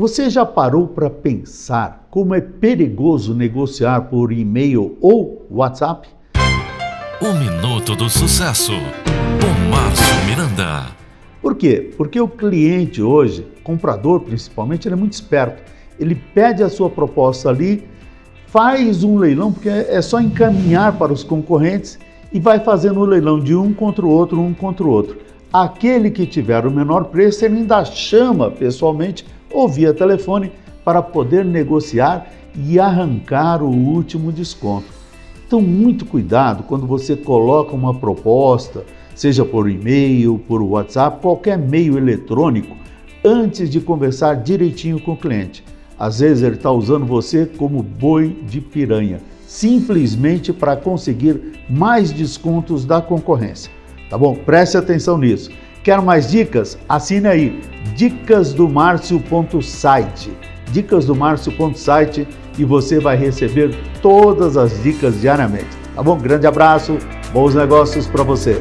Você já parou para pensar como é perigoso negociar por e-mail ou WhatsApp? O Minuto do Sucesso, com Márcio Miranda. Por quê? Porque o cliente hoje, comprador principalmente, ele é muito esperto. Ele pede a sua proposta ali, faz um leilão, porque é só encaminhar para os concorrentes e vai fazendo o leilão de um contra o outro, um contra o outro. Aquele que tiver o menor preço, ele ainda chama pessoalmente ou via telefone para poder negociar e arrancar o último desconto. Então, muito cuidado quando você coloca uma proposta, seja por e-mail, por WhatsApp, qualquer meio eletrônico, antes de conversar direitinho com o cliente. Às vezes ele está usando você como boi de piranha, simplesmente para conseguir mais descontos da concorrência. Tá bom? Preste atenção nisso. Quer mais dicas? Assine aí dicasdomarcio.site. Dicasdomarcio.site e você vai receber todas as dicas diariamente. Tá bom? Grande abraço, bons negócios para você.